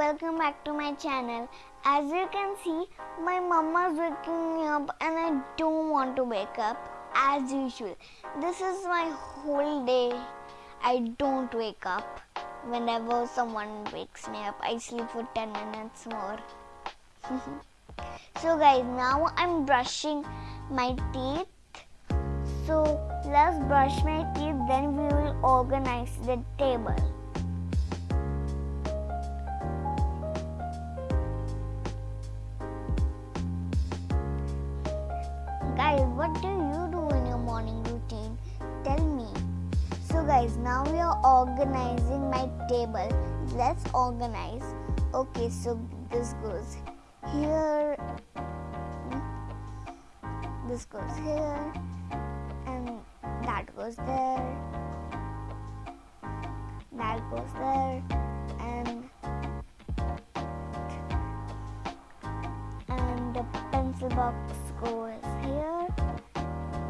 welcome back to my channel. As you can see, my mama's waking me up and I don't want to wake up as usual. This is my whole day. I don't wake up. Whenever someone wakes me up, I sleep for 10 minutes more. so guys, now I'm brushing my teeth. So let's brush my teeth, then we will organize the table. Guys, what do you do in your morning routine? Tell me. So, guys, now we are organizing my table. Let's organize. Okay, so this goes here, this goes here, and that goes there, that goes there, and and the pencil box goes here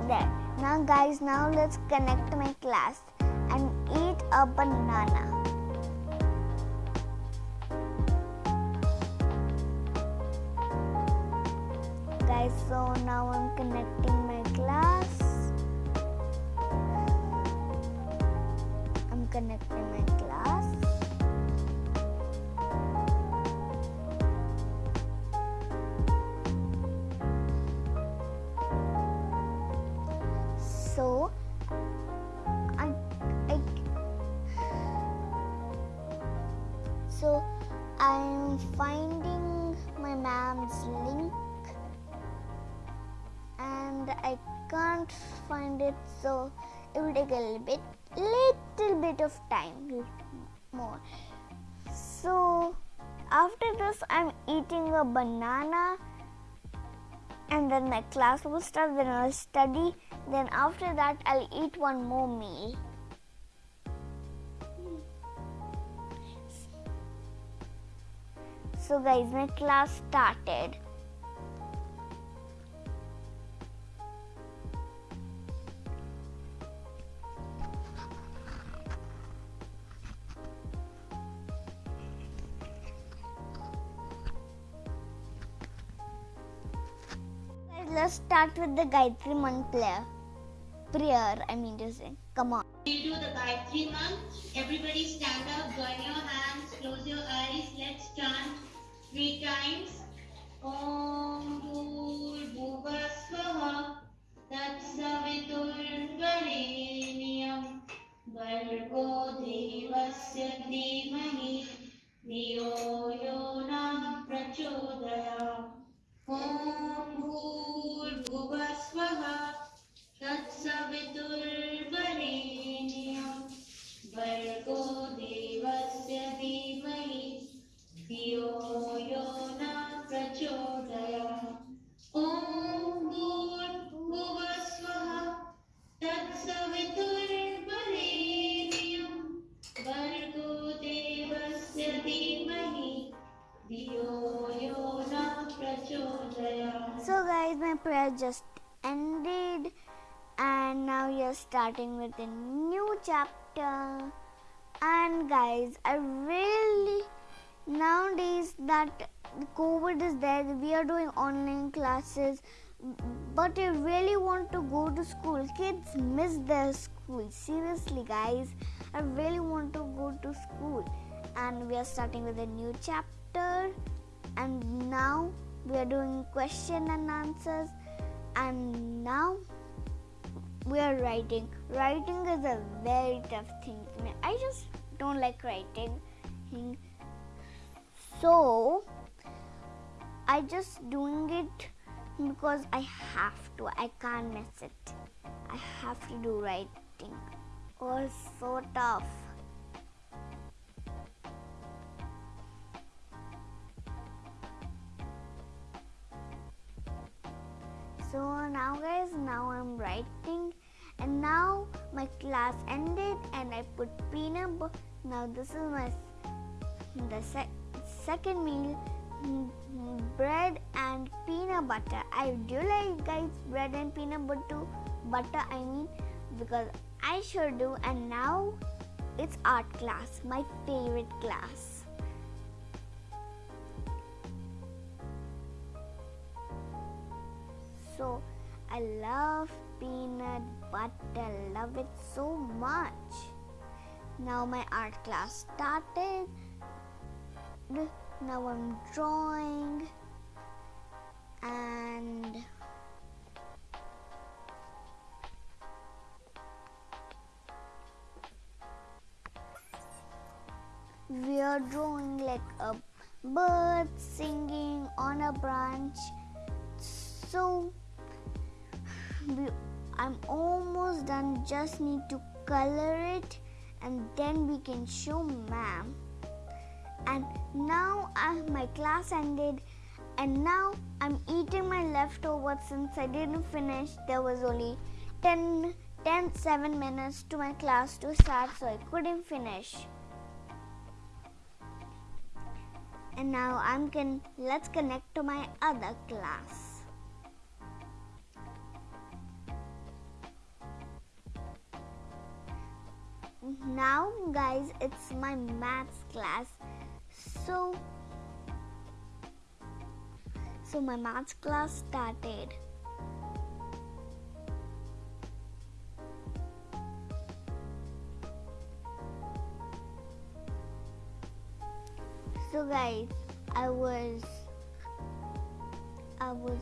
there. Now guys now let's connect my class and eat a banana. Guys so now i'm connecting my class. I'm connecting my class finding my mom's link and I can't find it so it will take a little bit little bit of time more. So after this I'm eating a banana and then my class will start then I'll study then after that I'll eat one more meal so guys my class started let's start with the Gayatri Mantra prayer. I mean to say, come on. We do the Gayatri Mantra. Everybody stand up, join your hands, close your eyes. Let's chant three times om bhur bhuvasvaha tat saviturvareniyam भर्गो देवस्य धीमहि धियो यो नः प्रचोदयात् ॐ So, guys, my prayer just ended, and now we are starting with a new chapter. And, guys, I really nowadays that COVID is there, we are doing online classes, but I really want to go to school. Kids miss their school. Seriously, guys, I really want to go to school. And we are starting with a new chapter, and now we are doing question and answers and now we are writing. Writing is a very tough thing. I just don't like writing. So i just doing it because i have to. I can't miss it. I have to do writing. Oh so tough so now guys now i'm writing and now my class ended and i put peanut butter now this is my the sec- second meal mm, mm, bread and peanut butter. I do like guys bread and peanut butter butter i mean because i sure do and now it's art class my favorite class I love peanut butter. Love it so much. Now my art class started. Now I'm drawing and we are drawing like a bird singing on a branch i'm almost done. Just need to color it and then we can show ma'am. And now I, my class ended and now i'm eating my leftovers since i didn't finish. There was only 10 10 7 minutes to my class to start so i couldn't finish. And now I'm can let's connect to my other class. Now guys it's my maths class so so my maths class started. So guys, I was I was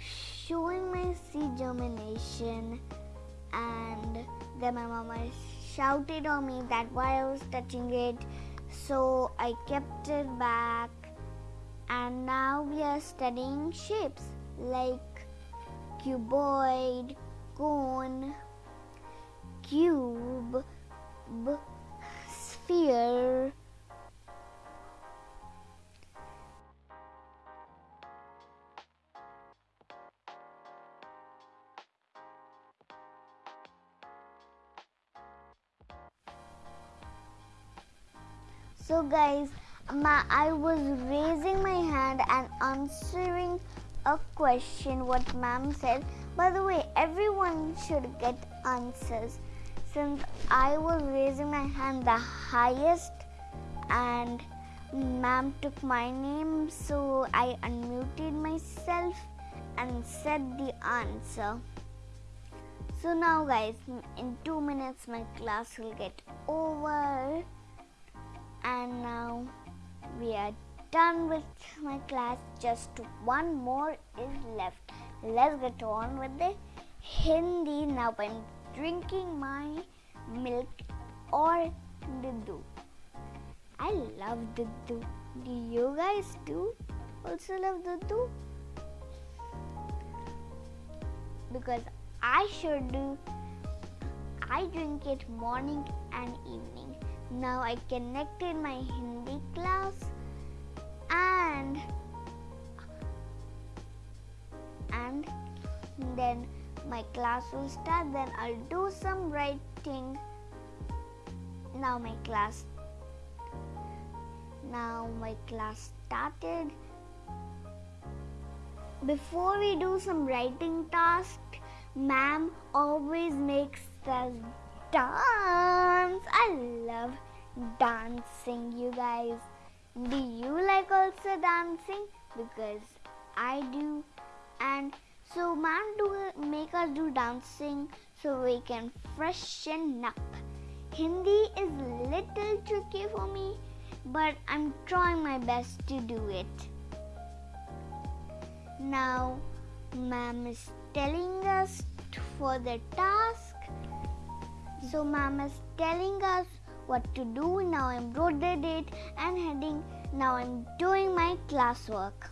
showing my seed germination and then my mama shouted on me that why I was touching it. So I kept it back. And now we are studying shapes like cuboid, cone, cube, b- sphere So guys, my, I was raising my hand and answering a question what ma'am said. By the way, everyone should get answers since I was raising my hand the highest and ma'am took my name so I unmuted myself and said the answer. So now guys, in 2 minutes my class will get over and now we are done with my class. Just one more is left. Let's get on with the hindi now i'm drinking my milk or duddu i love duddu do you guys do also love duddu because i should do. I drink it morning and evening now I connected my Hindi class and and then my class will start then I'll do some writing. Now my class now my class started. Before we do some writing task ma'am always makes us dance. I love dancing, you guys. Do you like also dancing? Because I do. And so, man, do make us do dancing so we can freshen up. Hindi is little tricky for me, but I'm trying my best to do it. Now, ma'am is telling us for the task so mom is telling us what to do. Now I wrote the date and heading. Now I'm doing my classwork.